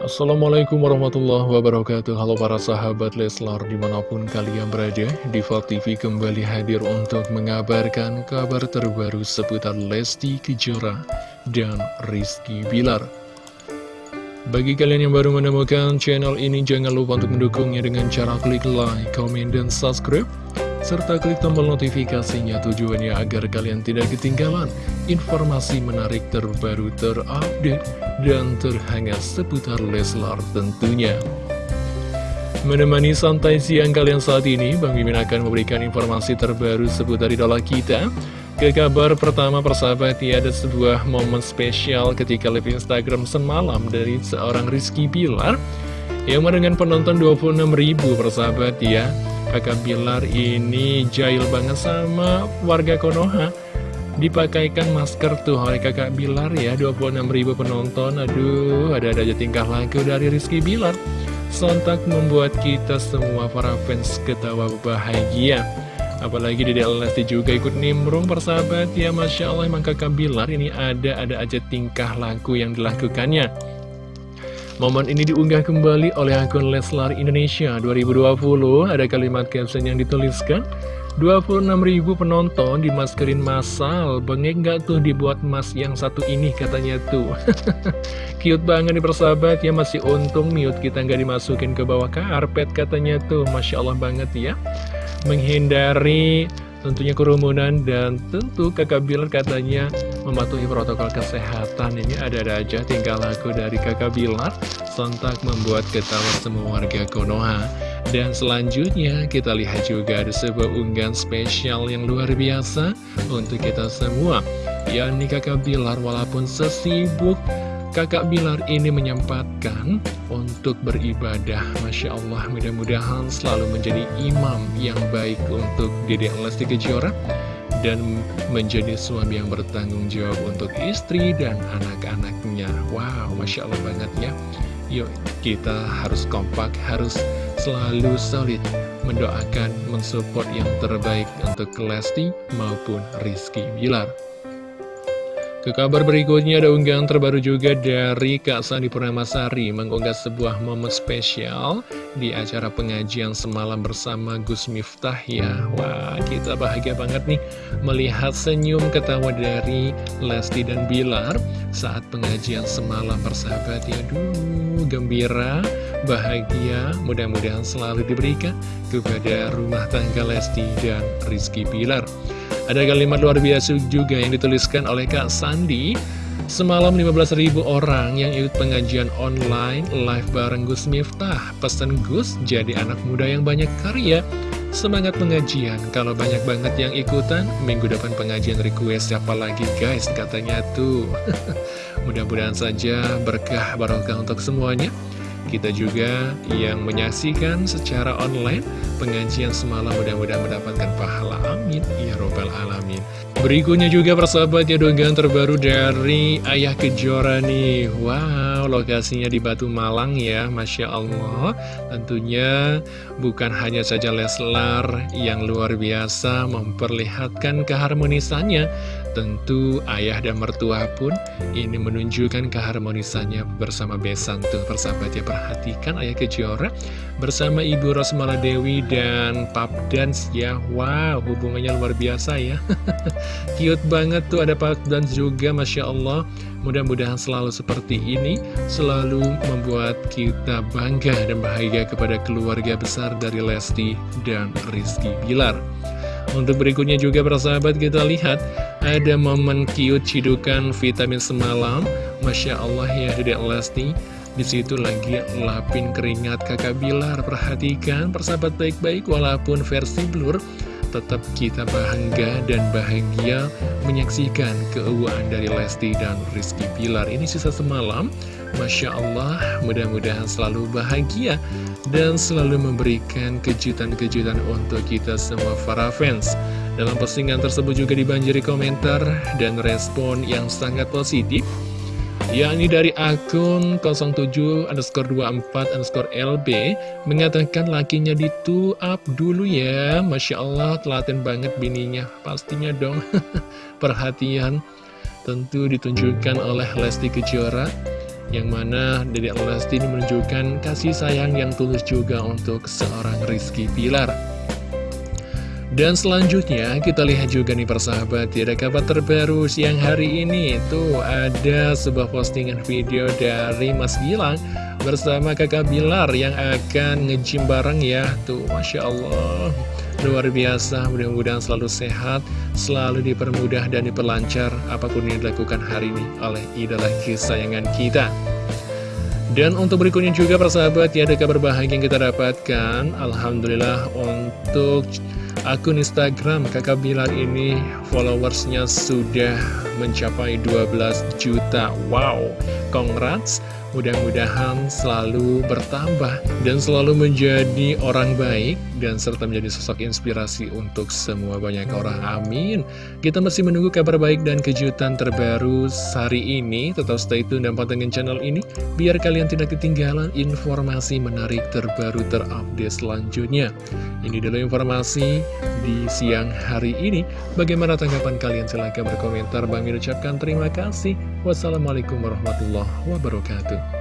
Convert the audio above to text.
Assalamualaikum warahmatullahi wabarakatuh. Halo para sahabat Leslar di mana pun kalian berada Diva TV kembali hadir untuk mengabarkan kabar terbaru seputar Lesti Kejora dan Rizky Bilar. Bagi kalian yang baru menemukan channel ini jangan lupa untuk mendukungnya dengan cara klik like, comment, dan subscribe serta klik tombol notifikasinya tujuannya agar kalian tidak ketinggalan informasi menarik terbaru terupdate dan terhangat seputar Leslar tentunya. Menemani santai siang kalian saat ini, Bang Mimin akan memberikan informasi terbaru seputar idola kita. Ke kabar pertama persahabat ya ada sebuah momen spesial ketika live Instagram semalam dari seorang Rizky Bilar yang dengan penonton 26.000 persahabat ya Kakak Bilar ini jahil banget sama warga Konoha. Dipakaikan masker tuh oleh kakak Bilar ya 26.000 penonton. Aduh ada-ada aja tingkah laku dari Rizky Bilar. Sontak membuat kita semua para fans ketawa bahagia. Apalagi di Lesti juga ikut nimbrung persahabat ya Masya Allah emang kakak Bilar ini ada-ada aja tingkah laku yang dilakukannya Momen ini diunggah kembali oleh akun Leslar Indonesia 2020. Ada kalimat caption yang dituliskan, 26.000 penonton dimaskerin massal, bengek nggak tuh dibuat mas yang satu ini katanya tuh. Cute banget nih persahabat ya, masih untung mute kita nggak dimasukin ke bawah karpet katanya tuh. Masya Allah banget ya. Menghindari tentunya kerumunan dan tentu kakak Bilar katanya mematuhi protokol kesehatan. Ini ada-ada aja tingkah laku dari kakak Bilar sontak membuat ketawa semua warga Konoha. Dan selanjutnya kita lihat juga ada sebuah unggahan spesial yang luar biasa untuk kita semua. Yakni kakak Bilar walaupun sesibuk Kakak Bilar ini menyempatkan untuk beribadah. Masya Allah mudah-mudahan selalu menjadi imam yang baik untuk Dede Lesti Kejora Dan menjadi suami yang bertanggung jawab untuk istri dan anak-anaknya. Wow Masya Allah banget ya. Yuk kita harus kompak, harus selalu solid Mendoakan, mensupport yang terbaik untuk Lesti maupun Rizky Bilar ke kabar berikutnya ada unggahan terbaru juga dari Kak Sandi Purnamasari mengunggah sebuah momen spesial di acara pengajian semalam bersama Gus Miftah ya. Wah, kita bahagia banget nih melihat senyum ketawa dari Lesti dan Bilar saat pengajian semalam bersahabat ya. Duh, gembira, bahagia, mudah-mudahan selalu diberikan kepada rumah tangga Lesti dan Rizky Bilar. Ada kalimat luar biasa juga yang dituliskan oleh Kak Sandi. Semalam 15.000 orang yang ikut pengajian online live bareng Gus Miftah. Pesan Gus jadi anak muda yang banyak karya. Semangat pengajian, kalau banyak banget yang ikutan Minggu depan pengajian request siapa lagi guys katanya tuh. Mudah-mudahan saja berkah barokah untuk semuanya kita juga yang menyaksikan secara online pengajian semalam. Mudah-mudahan mendapatkan pahala. Amin. Ya robbal alamin. Berikutnya juga persahabat ya dongeng terbaru dari Ayah Kejora nih. Wow lokasinya di Batu Malang ya Masya Allah. Tentunya bukan hanya saja Leslar yang luar biasa memperlihatkan keharmonisannya Tentu ayah dan mertua pun ini menunjukkan keharmonisannya bersama Besan tuh persahabat ya perhatikan ayah Kejora bersama Ibu Rosmala Dewi dan Pap Dance ya. Wow hubungannya luar biasa ya. Cute banget tuh ada Pap Dance juga Masya Allah. Mudah-mudahan selalu seperti ini selalu membuat kita bangga dan bahagia kepada keluarga besar dari Lesti dan Rizky Bilar. Untuk berikutnya juga persahabat kita lihat ada momen cute cidukan vitamin semalam. Masya Allah ya Dedek Lesti. Di situ lagi lapin keringat kakak Bilar. Perhatikan persahabat baik-baik walaupun versi blur tetap kita bangga dan bahagia menyaksikan keuangan dari Lesti dan Rizky Pilar. Ini sisa semalam, Masya Allah, mudah-mudahan selalu bahagia dan selalu memberikan kejutan-kejutan untuk kita semua para fans. Dalam postingan tersebut juga dibanjiri komentar dan respon yang sangat positif yakni dari akun 07 underscore 24 underscore LB mengatakan lakinya ditu up dulu ya. Masya Allah telaten banget bininya. Pastinya dong. Perhatian tentu ditunjukkan oleh Lesti Kejora Yang mana Dedek Lesti ini menunjukkan kasih sayang yang tulus juga untuk seorang Rizky Pilar. Dan selanjutnya kita lihat juga nih persahabat ya ada kabar terbaru siang hari ini. Tuh ada sebuah postingan video dari Mas Gilang bersama kakak Bilar yang akan ngejim bareng ya. Tuh Masya Allah Luar biasa mudah-mudahan selalu sehat Selalu dipermudah dan diperlancar Apa pun yang dilakukan hari ini oleh idola kesayangan kita. Dan untuk berikutnya juga persahabat ya ada kabar bahagia yang kita dapatkan. Alhamdulillah untuk Akun Instagram kakak Bilar ini followersnya sudah mencapai 12 juta. Wow, congrats Mudah-mudahan selalu bertambah dan selalu menjadi orang baik dan serta menjadi sosok inspirasi untuk semua banyak orang. Amin. Kita masih menunggu kabar baik dan kejutan terbaru hari ini. Tetap stay tune dan pantengin channel ini biar kalian tidak ketinggalan informasi menarik terbaru terupdate selanjutnya. Ini dulu informasi di siang hari ini. Bagaimana tanggapan kalian? Silahkan berkomentar. Bang ucapkan terima kasih. Wassalamualaikum warahmatullahi wabarakatuh.